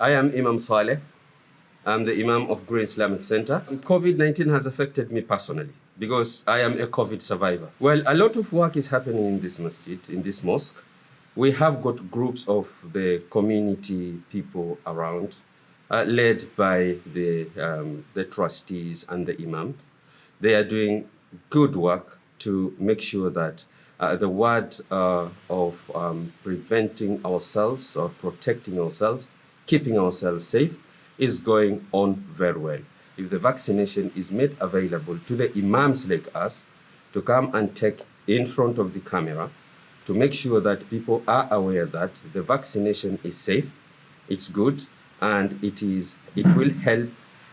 I am Imam Saleh. I'm the Imam of Green Islamic Center. COVID-19 has affected me personally because I am a COVID survivor. Well, a lot of work is happening in this masjid, in this mosque. We have got groups of the community people around, uh, led by the, um, the trustees and the imam. They are doing good work to make sure that uh, the word uh, of um, preventing ourselves or protecting ourselves, keeping ourselves safe, is going on very well. If the vaccination is made available to the imams like us to come and take in front of the camera to make sure that people are aware that the vaccination is safe, it's good, and it is it will help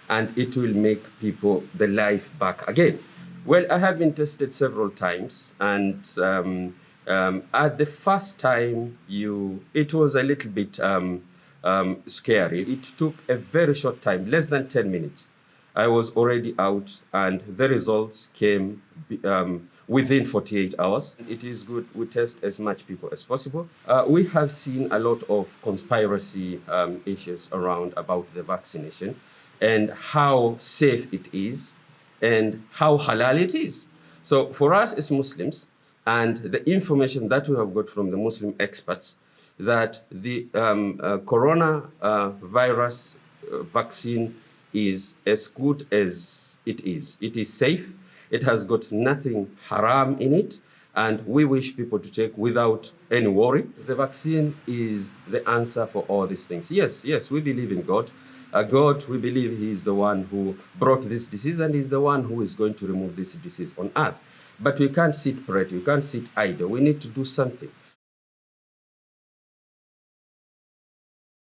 and it will make people the life back again. Well, I have been tested several times, and um, um, at the first time, you it was a little bit um, um, scary. It took a very short time, less than 10 minutes. I was already out, and the results came um, within 48 hours. It is good we test as much people as possible. Uh, we have seen a lot of conspiracy um, issues around about the vaccination and how safe it is and how halal it is. So for us as Muslims, and the information that we have got from the Muslim experts, that the um, uh, coronavirus uh, vaccine is as good as it is. It is safe. It has got nothing haram in it. And we wish people to take without any worry. The vaccine is the answer for all these things. Yes, yes, we believe in God. Uh, God, we believe He is the one who brought this disease and is the one who is going to remove this disease on earth. But we can't sit pretty, we can't sit idle. We need to do something.